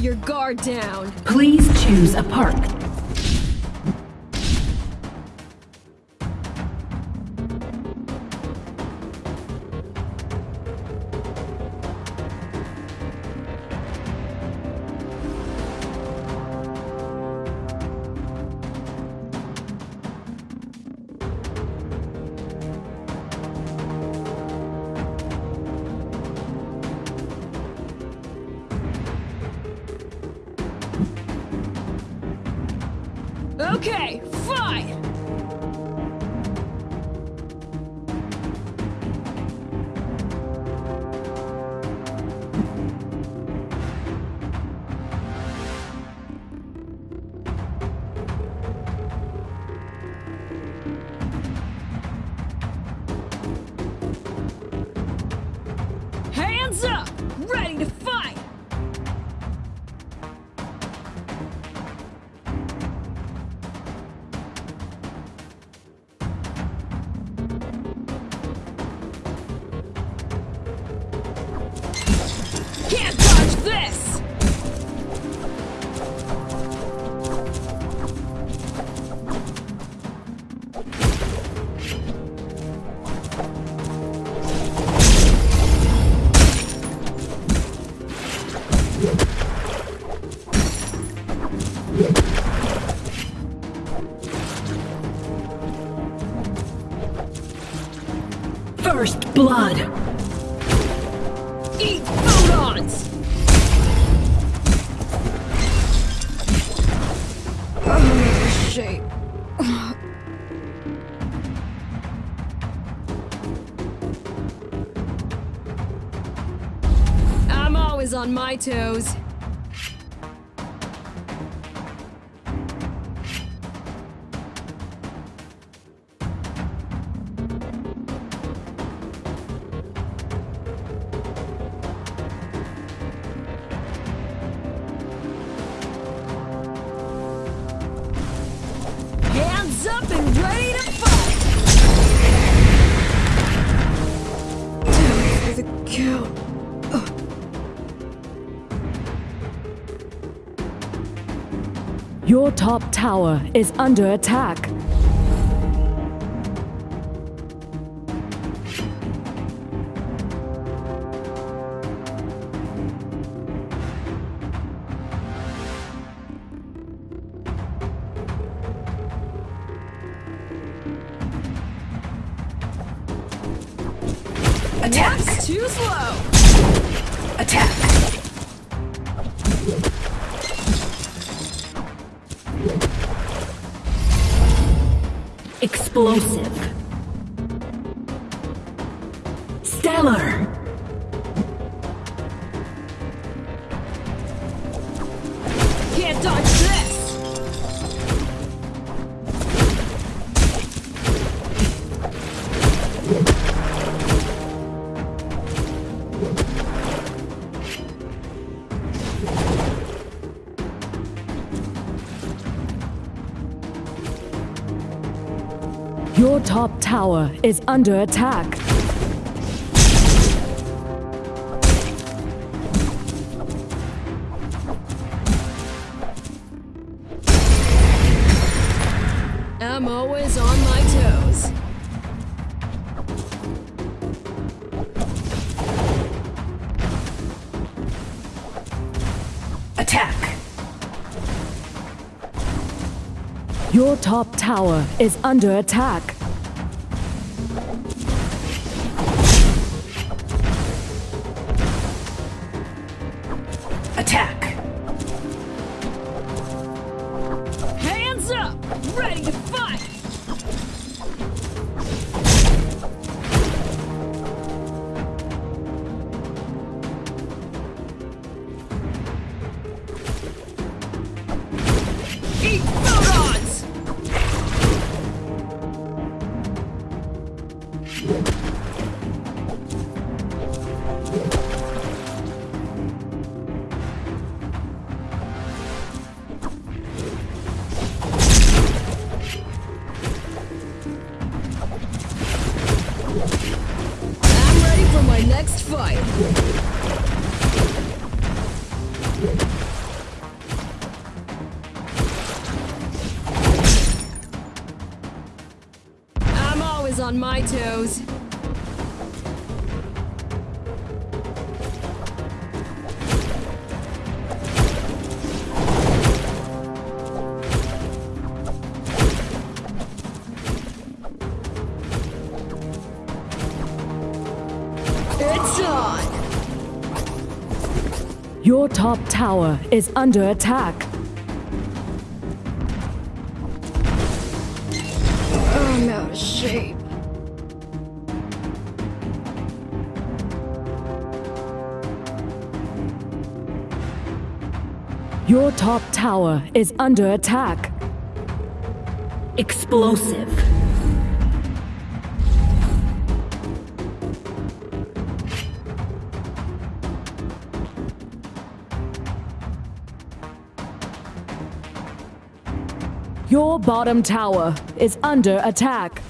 your guard down. Please choose a park. Okay, First blood. Eat photons! Oh, shape. I'm always on my toes. Top tower is under attack. Attack. That's too slow! Attack. Explosive. Stellar. Can't dodge tower is under attack. I'm always on my toes. Attack. Your top tower is under. Attack. I'm ready for my next fight. on my toes. On! Your top tower is under attack. I'm out of shape. Your top tower is under attack. Explosive. Your bottom tower is under attack.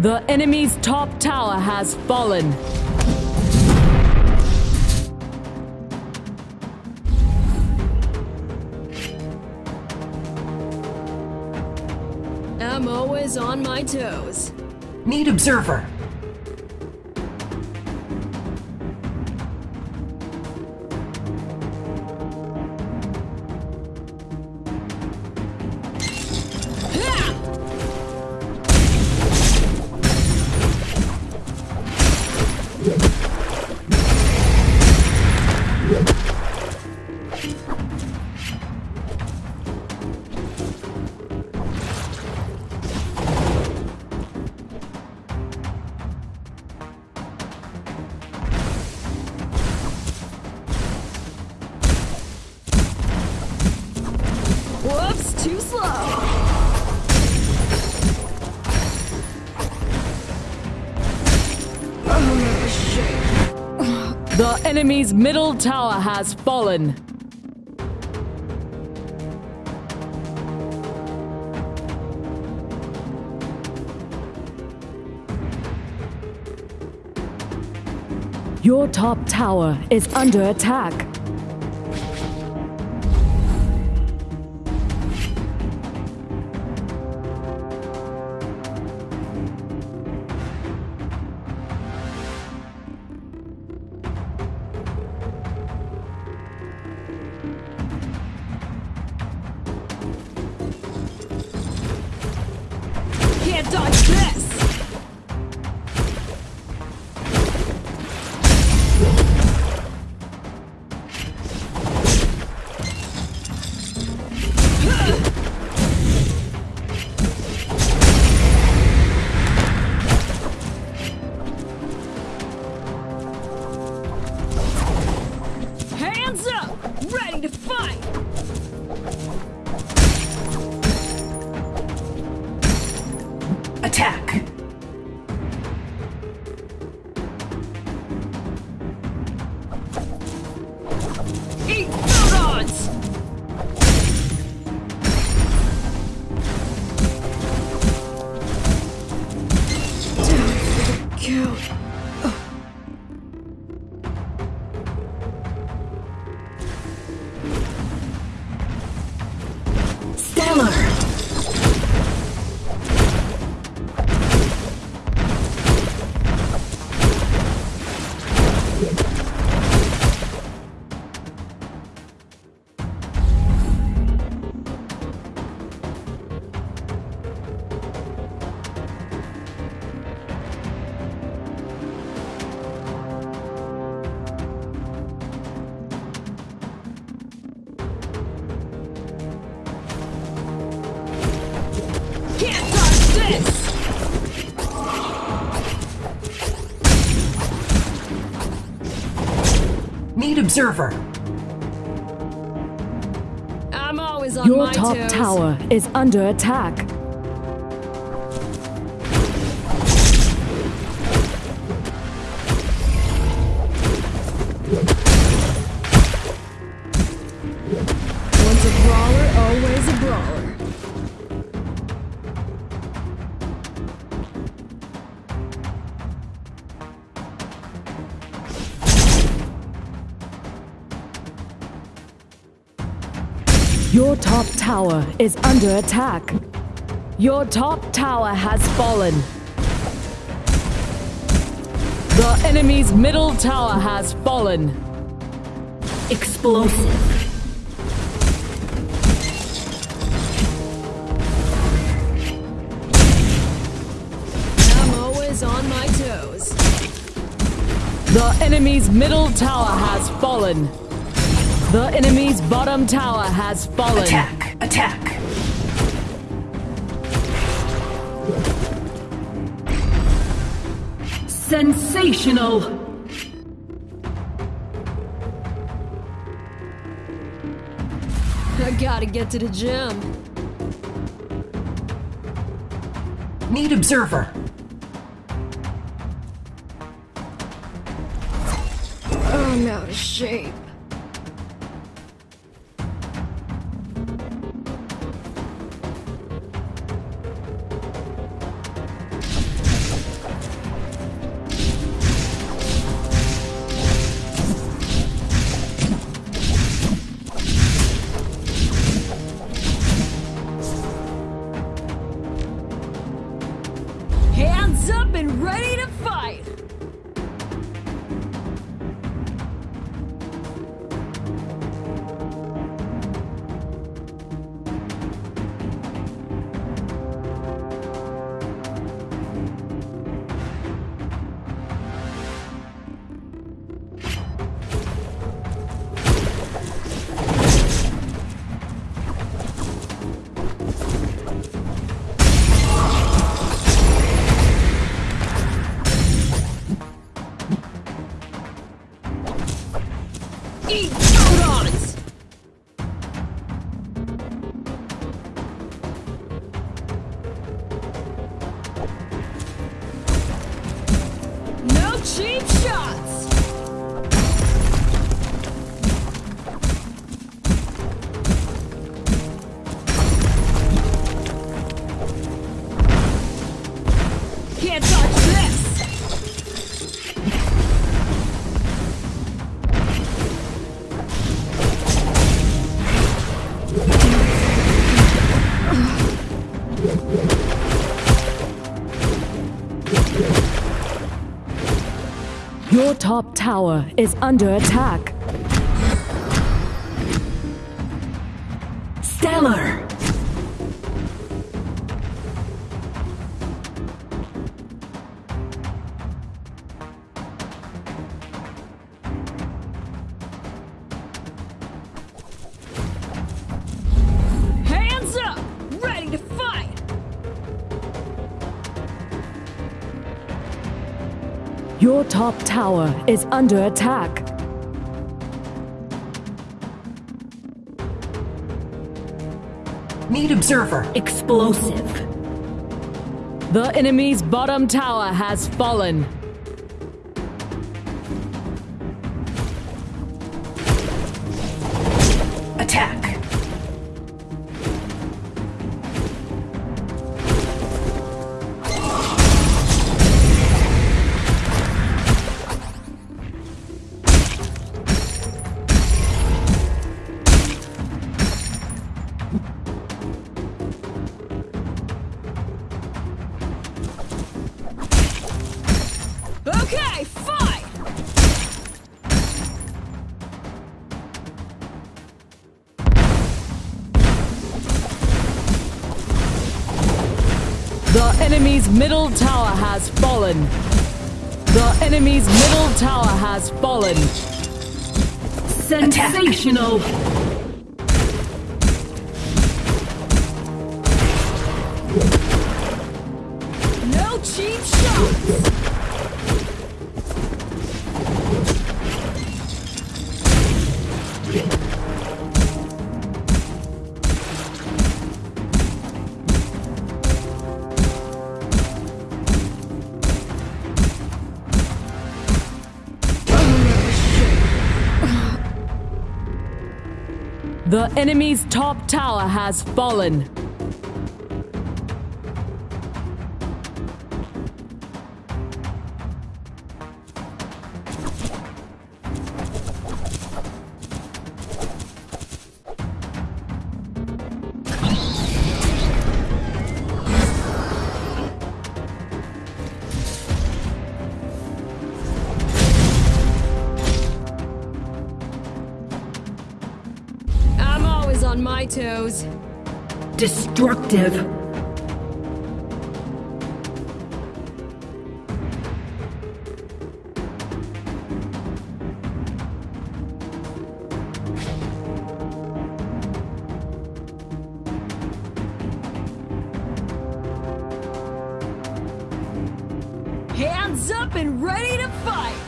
The enemy's top tower has fallen. I'm always on my toes. Need observer. The enemy's middle tower has fallen. Your top tower is under attack. Dodge this! Hands up! Ready observer. I'm always on Your my top toes. tower is under attack. Your top tower is under attack. Your top tower has fallen. The enemy's middle tower has fallen. Explosive. I'm always on my toes. The enemy's middle tower has fallen. The enemy's bottom tower has fallen. Attack. Attack. Sensational. I gotta get to the gym. Need observer. I'm out of shape. Cheap shots! Tower is under attack. Stellar. Top tower is under attack. Need observer. Explosive. The enemy's bottom tower has fallen. Attack. The enemy's middle tower has fallen. The enemy's middle tower has fallen. Sensational. No cheap shots! Enemy's top tower has fallen. Destructive. Hands up and ready to fight!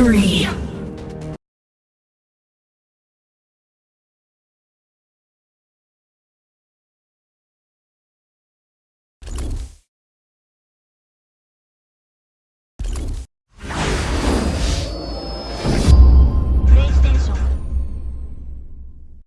Victory!